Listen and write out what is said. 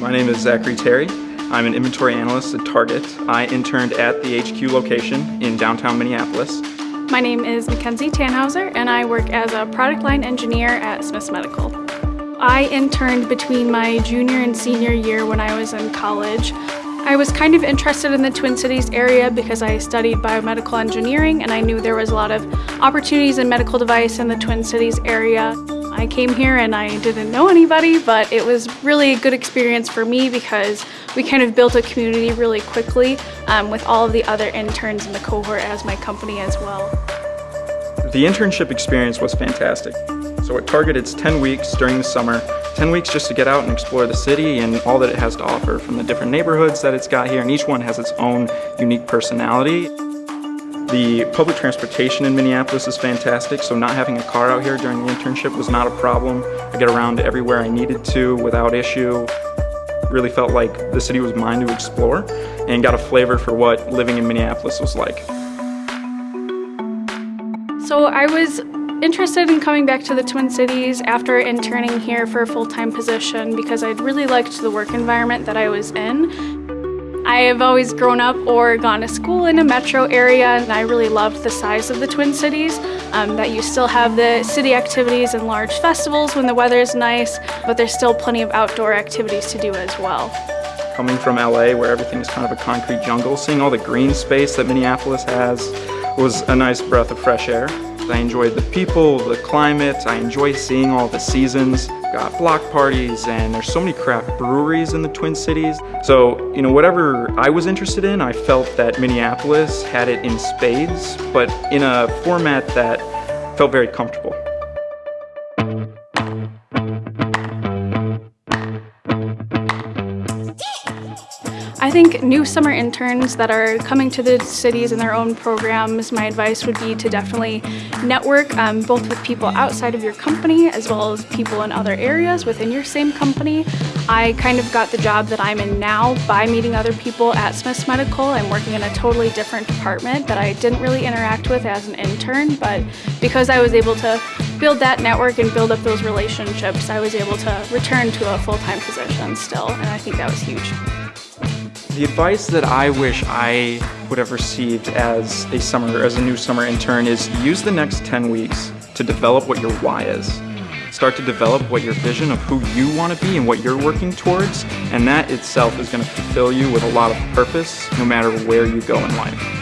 My name is Zachary Terry. I'm an inventory analyst at Target. I interned at the HQ location in downtown Minneapolis. My name is Mackenzie Tannhauser and I work as a product line engineer at Smiths Medical. I interned between my junior and senior year when I was in college. I was kind of interested in the Twin Cities area because I studied biomedical engineering and I knew there was a lot of opportunities in medical device in the Twin Cities area. I came here and I didn't know anybody, but it was really a good experience for me because we kind of built a community really quickly um, with all of the other interns in the cohort as my company as well. The internship experience was fantastic. So Target it's 10 weeks during the summer, 10 weeks just to get out and explore the city and all that it has to offer from the different neighborhoods that it's got here and each one has its own unique personality. The public transportation in Minneapolis is fantastic, so not having a car out here during the internship was not a problem. I get around everywhere I needed to without issue. Really felt like the city was mine to explore and got a flavor for what living in Minneapolis was like. So I was interested in coming back to the Twin Cities after interning here for a full-time position because I'd really liked the work environment that I was in. I have always grown up or gone to school in a metro area and I really loved the size of the Twin Cities, um, that you still have the city activities and large festivals when the weather is nice, but there's still plenty of outdoor activities to do as well. Coming from LA where everything is kind of a concrete jungle, seeing all the green space that Minneapolis has was a nice breath of fresh air. I enjoyed the people, the climate, I enjoy seeing all the seasons. Got block parties and there's so many craft breweries in the Twin Cities. So, you know, whatever I was interested in, I felt that Minneapolis had it in spades, but in a format that felt very comfortable. I think new summer interns that are coming to the cities in their own programs, my advice would be to definitely network um, both with people outside of your company as well as people in other areas within your same company. I kind of got the job that I'm in now by meeting other people at Smiths Medical. I'm working in a totally different department that I didn't really interact with as an intern, but because I was able to build that network and build up those relationships, I was able to return to a full-time position still, and I think that was huge. The advice that I wish I would have received as a summer, as a new summer intern is use the next 10 weeks to develop what your why is. Start to develop what your vision of who you want to be and what you're working towards, and that itself is going to fulfill you with a lot of purpose no matter where you go in life.